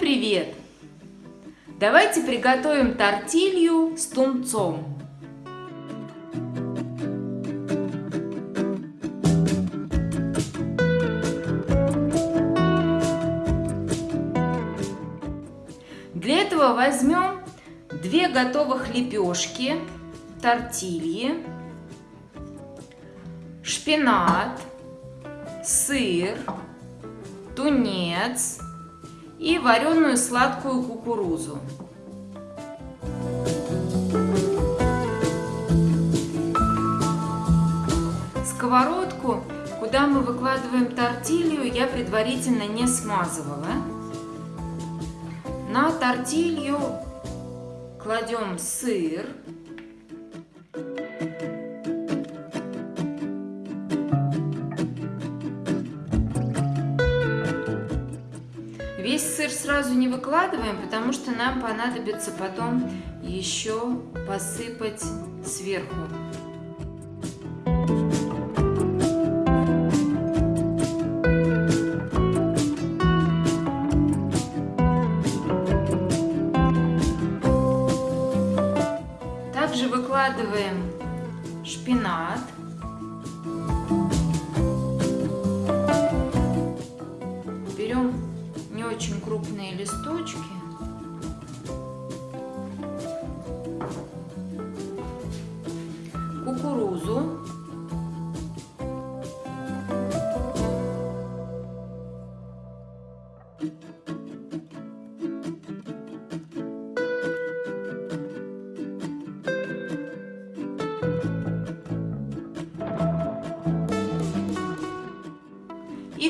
Привет! Давайте приготовим тортилью с тунцом. Для этого возьмем две готовых лепешки, тортильи, шпинат, сыр, тунец и вареную сладкую кукурузу. Сковородку, куда мы выкладываем тортилью, я предварительно не смазывала. На тортилью кладем сыр. Весь сыр сразу не выкладываем, потому что нам понадобится потом еще посыпать сверху.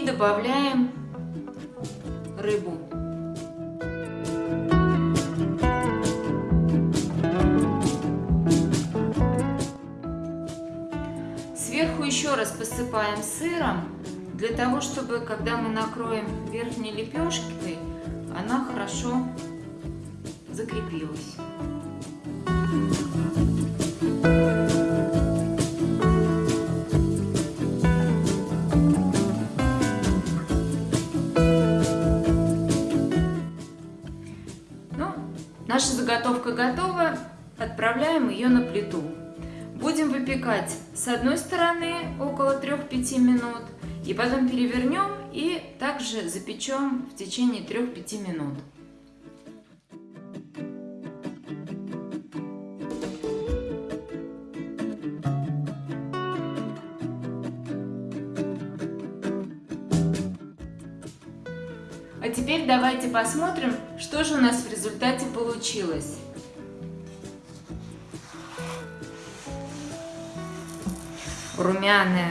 Добавляем рыбу. Сверху еще раз посыпаем сыром, для того, чтобы, когда мы накроем верхней лепешкой, она хорошо закрепилась. Наша заготовка готова. Отправляем ее на плиту. Будем выпекать с одной стороны около 3-5 минут. И потом перевернем и также запечем в течение 3-5 минут. Теперь давайте посмотрим, что же у нас в результате получилось. Румяная,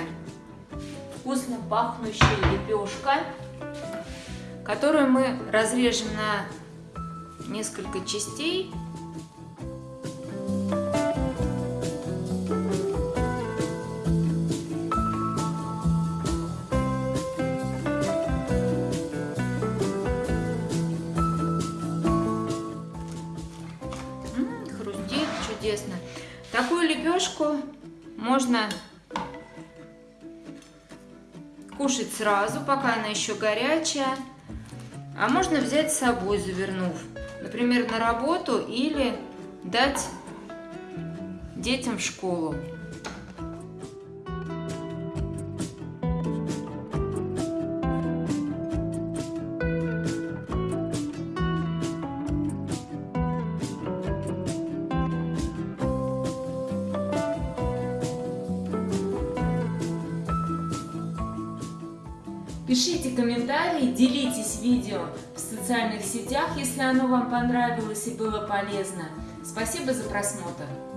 вкусно пахнущая лепешка, которую мы разрежем на несколько частей. Чудесно. Такую лепешку можно кушать сразу, пока она еще горячая. А можно взять с собой, завернув, например, на работу или дать детям в школу. Пишите комментарии, делитесь видео в социальных сетях, если оно вам понравилось и было полезно. Спасибо за просмотр!